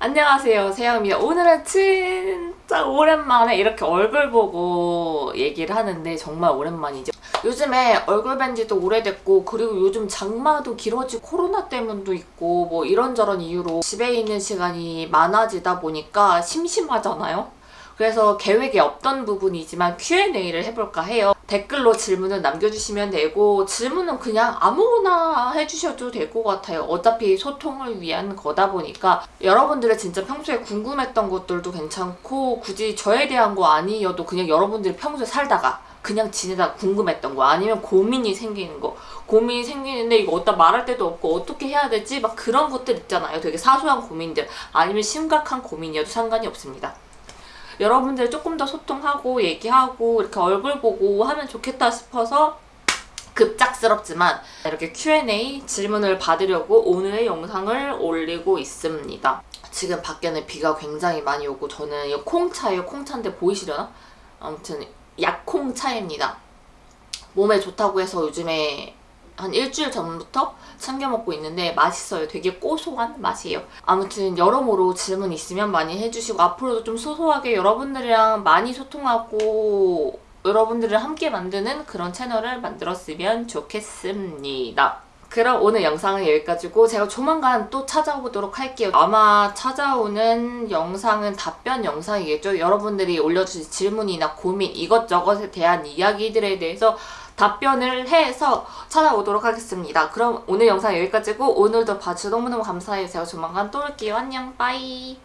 안녕하세요 세영입니다. 오늘은 진짜 오랜만에 이렇게 얼굴 보고 얘기를 하는데 정말 오랜만이죠. 요즘에 얼굴 뵌 지도 오래됐고 그리고 요즘 장마도 길어지고 코로나 때문도 있고 뭐 이런저런 이유로 집에 있는 시간이 많아지다 보니까 심심하잖아요. 그래서 계획에 없던 부분이지만 Q&A를 해볼까 해요. 댓글로 질문을 남겨주시면 되고 질문은 그냥 아무거나 해주셔도 될 것 같아요. 어차피 소통을 위한 거다 보니까 여러분들의 진짜 평소에 궁금했던 것들도 괜찮고 굳이 저에 대한 거 아니어도 그냥 여러분들이 평소에 살다가 그냥 지내다 궁금했던 거 아니면 고민이 생기는 거 고민이 생기는데 이거 어디다 말할 데도 없고 어떻게 해야 되지? 막 그런 것들 있잖아요. 되게 사소한 고민들 아니면 심각한 고민이어도 상관이 없습니다. 여러분들 조금 더 소통하고 얘기하고 이렇게 얼굴 보고 하면 좋겠다 싶어서 급작스럽지만 이렇게 Q&A 질문을 받으려고 오늘의 영상을 올리고 있습니다. 지금 밖에는 비가 굉장히 많이 오고 저는 이 콩차예요. 콩차인데 보이시려나? 아무튼 약콩차입니다. 몸에 좋다고 해서 요즘에 한 일주일 전부터 챙겨 먹고 있는데 맛있어요. 되게 고소한 맛이에요. 아무튼 여러모로 질문 있으면 많이 해주시고 앞으로도 좀 소소하게 여러분들이랑 많이 소통하고 여러분들을 함께 만드는 그런 채널을 만들었으면 좋겠습니다. 그럼 오늘 영상은 여기까지고 제가 조만간 또 찾아오도록 할게요. 아마 찾아오는 영상은 답변 영상이겠죠. 여러분들이 올려주신 질문이나 고민 이것저것에 대한 이야기들에 대해서 답변을 해서 찾아오도록 하겠습니다. 그럼 오늘 영상 여기까지고 오늘도 봐주셔서 너무너무 감사해요. 제가 조만간 또 올게요. 안녕 빠이